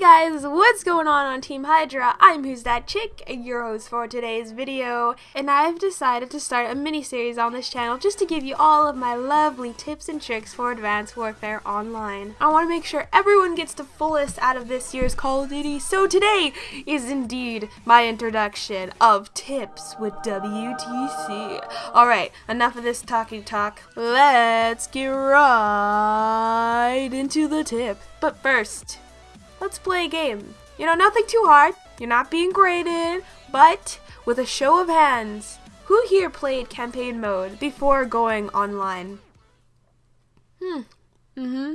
guys, what's going on on Team Hydra? I'm Who's That Chick, your host for today's video, and I've decided to start a mini-series on this channel just to give you all of my lovely tips and tricks for Advanced Warfare Online. I want to make sure everyone gets the fullest out of this year's Call of Duty, so today is indeed my introduction of tips with WTC. Alright, enough of this talking talk. Let's get right into the tip. But first, let's play a game. You know, nothing too hard. You're not being graded, but with a show of hands, who here played campaign mode before going online? Hmm. Mm-hmm.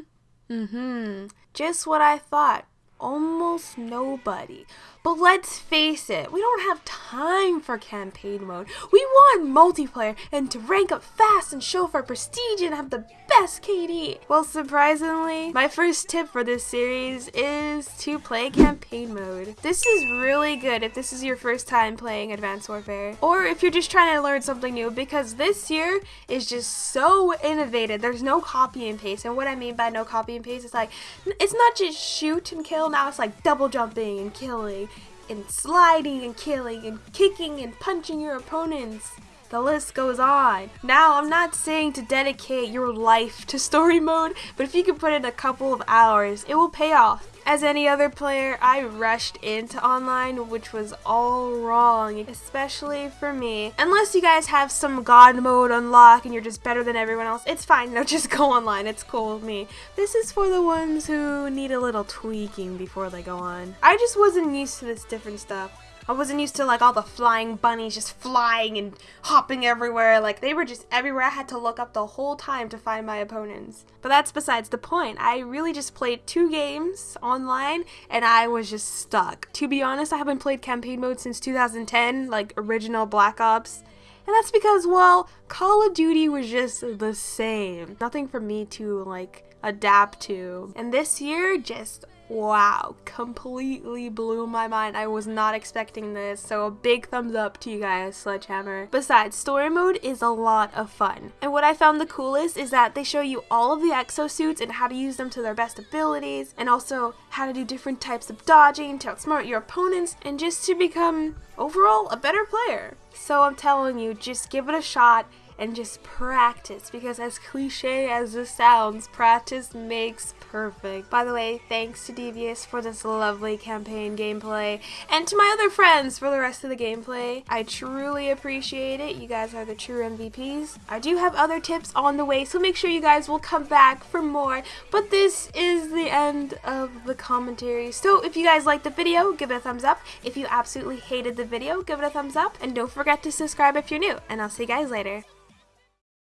Mm-hmm. Just what I thought. Almost nobody. But let's face it, we don't have time for campaign mode. We want multiplayer and to rank up fast and show for prestige and have the best KD. Well, surprisingly, my first tip for this series is to play campaign mode. This is really good if this is your first time playing Advanced Warfare or if you're just trying to learn something new because this year is just so innovative. There's no copy and paste. And what I mean by no copy and paste is like, it's not just shoot and kill. Now it's like double jumping and killing and sliding and killing and kicking and punching your opponents. The list goes on. Now, I'm not saying to dedicate your life to story mode, but if you can put in a couple of hours, it will pay off. As any other player, I rushed into online, which was all wrong, especially for me. Unless you guys have some god mode unlocked and you're just better than everyone else, it's fine. No, just go online. It's cool with me. This is for the ones who need a little tweaking before they go on. I just wasn't used to this different stuff. I wasn't used to like all the flying bunnies just flying and hopping everywhere. Like they were just everywhere. I had to look up the whole time to find my opponents. But that's besides the point. I really just played two games online and I was just stuck. To be honest, I haven't played campaign mode since 2010, like original Black Ops. And that's because, well, Call of Duty was just the same. Nothing for me to like adapt to. And this year just wow, completely blew my mind. I was not expecting this, so a big thumbs up to you guys, Sledgehammer. Besides, story mode is a lot of fun. And what I found the coolest is that they show you all of the exosuits and how to use them to their best abilities, and also how to do different types of dodging to outsmart your opponents, and just to become, overall, a better player. So I'm telling you, just give it a shot and just practice because as cliche as this sounds, practice makes perfect. By the way, thanks to Devious for this lovely campaign gameplay and to my other friends for the rest of the gameplay. I truly appreciate it. You guys are the true MVPs. I do have other tips on the way, so make sure you guys will come back for more. But this is the end of the commentary. So if you guys liked the video, give it a thumbs up. If you absolutely hated the video, give it a thumbs up. And don't forget to subscribe if you're new. And I'll see you guys later.